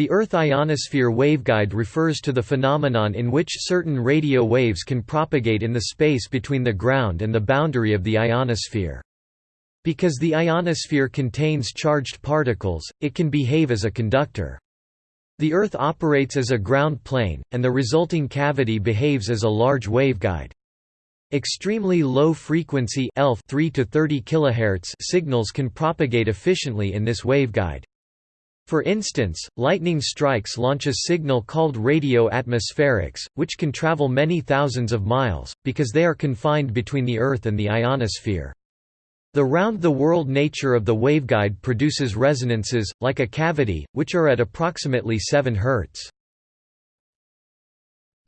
The Earth ionosphere waveguide refers to the phenomenon in which certain radio waves can propagate in the space between the ground and the boundary of the ionosphere. Because the ionosphere contains charged particles, it can behave as a conductor. The Earth operates as a ground plane, and the resulting cavity behaves as a large waveguide. Extremely low frequency ELF 3 to 30 kHz signals can propagate efficiently in this waveguide. For instance, lightning strikes launch a signal called radio atmospherics, which can travel many thousands of miles, because they are confined between the Earth and the ionosphere. The round-the-world nature of the waveguide produces resonances, like a cavity, which are at approximately 7 Hz.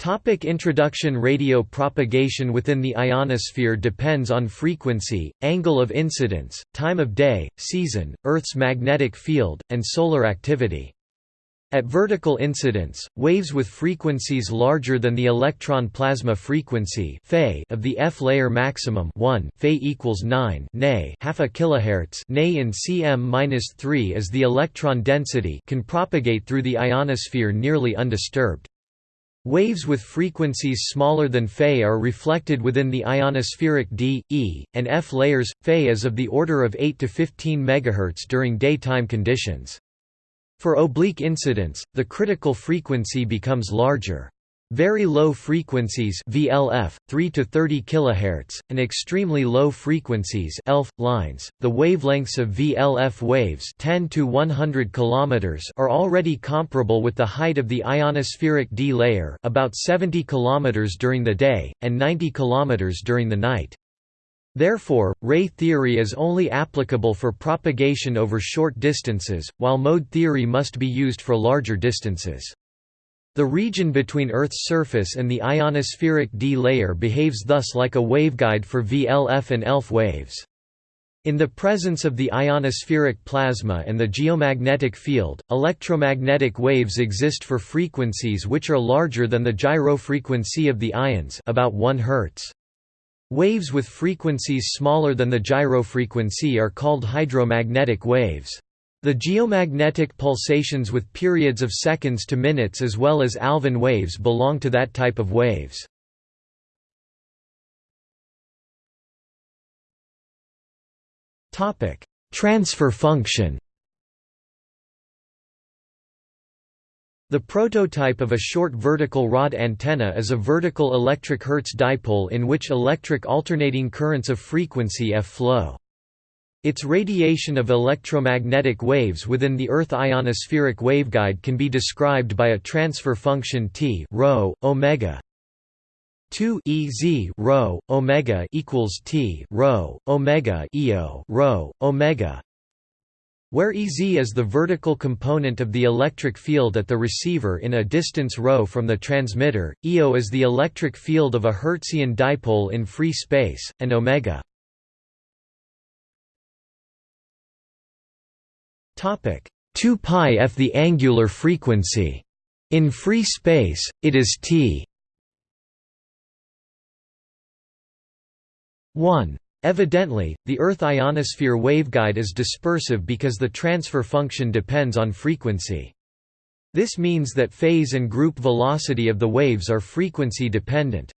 Topic introduction Radio propagation within the ionosphere depends on frequency, angle of incidence, time of day, season, Earth's magnetic field, and solar activity. At vertical incidence, waves with frequencies larger than the electron plasma frequency of the F layer maximum 1 Fe equals 9 nay half a kilohertz nay in cm-3 as the electron density can propagate through the ionosphere nearly undisturbed. Waves with frequencies smaller than Fe are reflected within the ionospheric D, E, and F layers. Fe is of the order of 8 to 15 MHz during daytime conditions. For oblique incidence, the critical frequency becomes larger. Very low frequencies VLF 3 to 30 kHz and extremely low frequencies ELF lines the wavelengths of VLF waves 10 to 100 km are already comparable with the height of the ionospheric D layer about 70 km during the day and 90 km during the night Therefore, ray theory is only applicable for propagation over short distances, while mode theory must be used for larger distances. The region between Earth's surface and the ionospheric D layer behaves thus like a waveguide for VLF and ELF waves. In the presence of the ionospheric plasma and the geomagnetic field, electromagnetic waves exist for frequencies which are larger than the gyrofrequency of the ions about 1 Hz. Waves with frequencies smaller than the gyrofrequency are called hydromagnetic waves. The geomagnetic pulsations with periods of seconds to minutes as well as Alfvén waves belong to that type of waves. Topic: Transfer function The prototype of a short vertical rod antenna is a vertical electric Hertz dipole in which electric alternating currents of frequency f flow. Its radiation of electromagnetic waves within the Earth ionospheric waveguide can be described by a transfer function T rho, omega. 2 e z rho omega equals T rho omega eo rho omega. Where Ez is the vertical component of the electric field at the receiver in a distance ρ from the transmitter, Eo is the electric field of a Hertzian dipole in free space, and omega 2 pi f the angular frequency. In free space, it is t 1. Evidently, the Earth ionosphere waveguide is dispersive because the transfer function depends on frequency. This means that phase and group velocity of the waves are frequency dependent.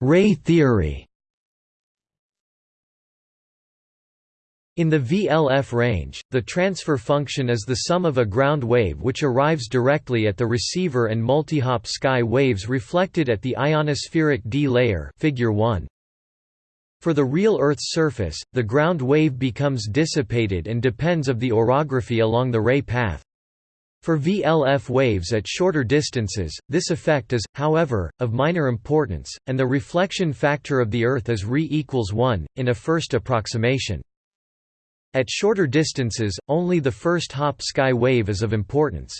Ray theory In the VLF range, the transfer function is the sum of a ground wave which arrives directly at the receiver and multihop sky waves reflected at the ionospheric D layer figure 1. For the real Earth's surface, the ground wave becomes dissipated and depends of the orography along the ray path. For VLF waves at shorter distances, this effect is, however, of minor importance, and the reflection factor of the Earth is Re equals 1, in a first approximation. At shorter distances, only the first hop sky wave is of importance.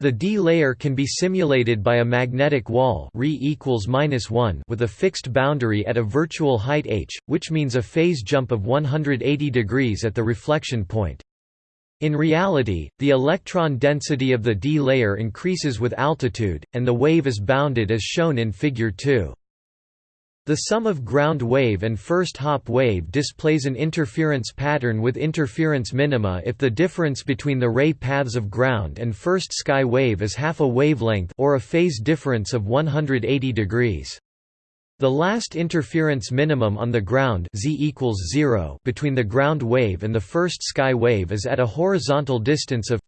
The D layer can be simulated by a magnetic wall equals 1 with a fixed boundary at a virtual height h, which means a phase jump of 180 degrees at the reflection point. In reality, the electron density of the D layer increases with altitude, and the wave is bounded as shown in Figure 2. The sum of ground wave and first hop wave displays an interference pattern with interference minima if the difference between the ray paths of ground and first sky wave is half a wavelength or a phase difference of 180 degrees. The last interference minimum on the ground z equals 0 between the ground wave and the first sky wave is at a horizontal distance of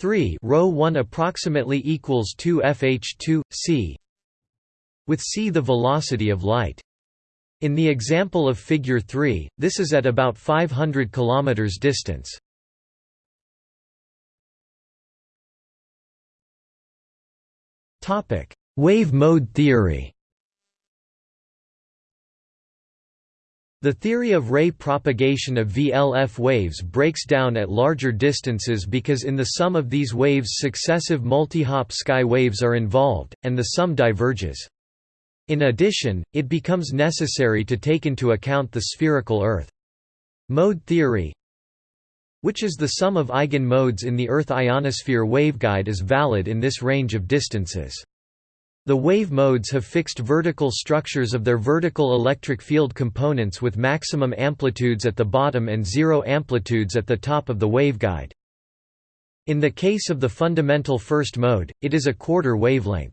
3 rho 1 approximately equals 2 fh2 c with c the velocity of light. In the example of figure 3, this is at about 500 km distance. Wave mode theory The theory of ray propagation of VLF waves breaks down at larger distances because in the sum of these waves successive multi-hop sky waves are involved, and the sum diverges. In addition, it becomes necessary to take into account the spherical Earth. Mode theory which is the sum of eigen-modes in the Earth ionosphere waveguide is valid in this range of distances. The wave modes have fixed vertical structures of their vertical electric field components with maximum amplitudes at the bottom and zero amplitudes at the top of the waveguide. In the case of the fundamental first mode, it is a quarter wavelength.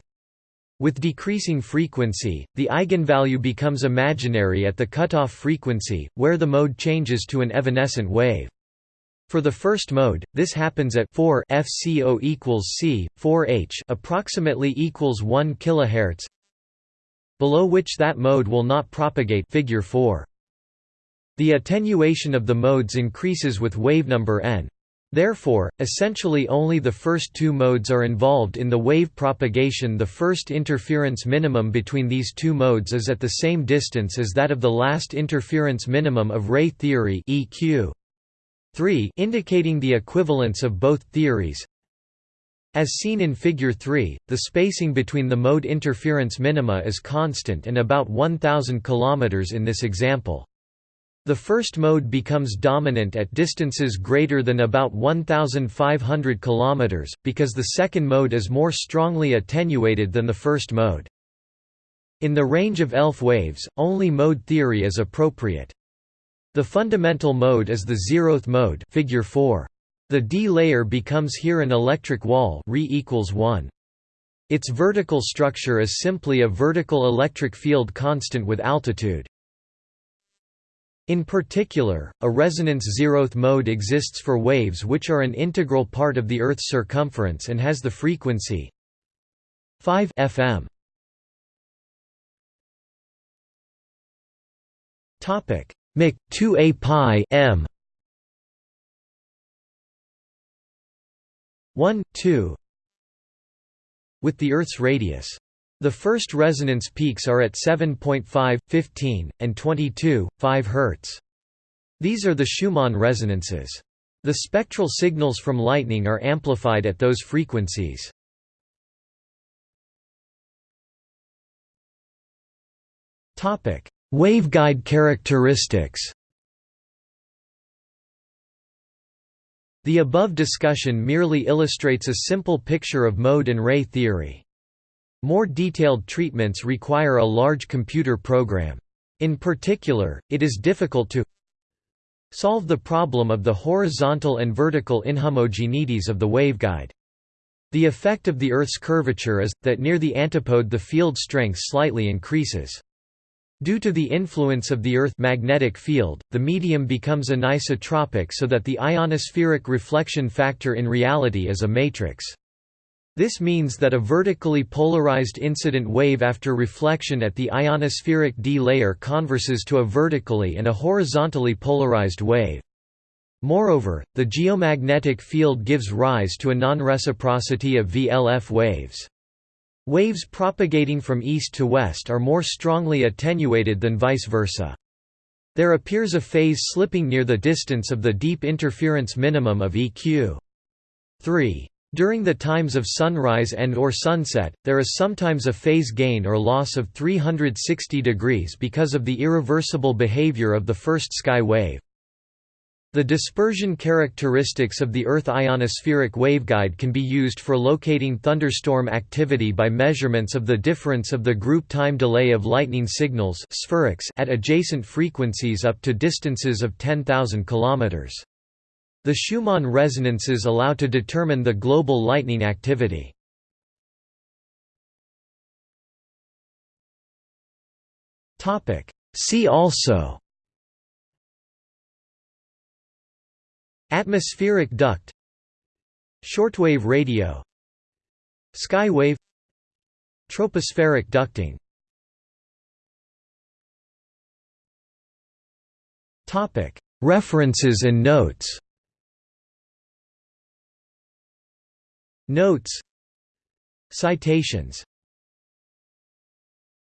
With decreasing frequency, the eigenvalue becomes imaginary at the cutoff frequency, where the mode changes to an evanescent wave. For the first mode, this happens at 4 FCO equals C, 4H approximately equals 1 kHz, below which that mode will not propagate figure 4. The attenuation of the modes increases with wave number n. Therefore, essentially only the first two modes are involved in the wave propagation the first interference minimum between these two modes is at the same distance as that of the last interference minimum of ray theory EQ. 3 indicating the equivalence of both theories. As seen in Figure 3, the spacing between the mode interference minima is constant and about 1000 km in this example. The first mode becomes dominant at distances greater than about 1,500 km, because the second mode is more strongly attenuated than the first mode. In the range of ELF waves, only mode theory is appropriate. The fundamental mode is the zeroth mode figure 4. The D layer becomes here an electric wall Re equals 1. Its vertical structure is simply a vertical electric field constant with altitude. In particular, a resonance zeroth mode exists for waves which are an integral part of the Earth's circumference and has the frequency 5 FM. Topic: Mc 2a pi m. 1 2 with the Earth's radius the first resonance peaks are at 7.5, 15, and 22, 5 Hz. These are the Schumann resonances. The spectral signals from lightning are amplified at those frequencies. Waveguide characteristics The above discussion merely illustrates a simple picture of mode and ray theory. More detailed treatments require a large computer program. In particular, it is difficult to solve the problem of the horizontal and vertical inhomogeneities of the waveguide. The effect of the Earth's curvature is, that near the antipode the field strength slightly increases. Due to the influence of the Earth magnetic field, the medium becomes anisotropic so that the ionospheric reflection factor in reality is a matrix. This means that a vertically polarized incident wave after reflection at the ionospheric D layer converses to a vertically and a horizontally polarized wave. Moreover, the geomagnetic field gives rise to a non-reciprocity of VLF waves. Waves propagating from east to west are more strongly attenuated than vice versa. There appears a phase slipping near the distance of the deep interference minimum of EQ. 3. During the times of sunrise and or sunset, there is sometimes a phase gain or loss of 360 degrees because of the irreversible behavior of the first sky wave. The dispersion characteristics of the Earth ionospheric waveguide can be used for locating thunderstorm activity by measurements of the difference of the group time delay of lightning signals at adjacent frequencies up to distances of 10,000 km. The Schumann resonances allow to determine the global lightning activity. See also Atmospheric duct Shortwave radio Skywave Tropospheric ducting References and notes Notes. Citations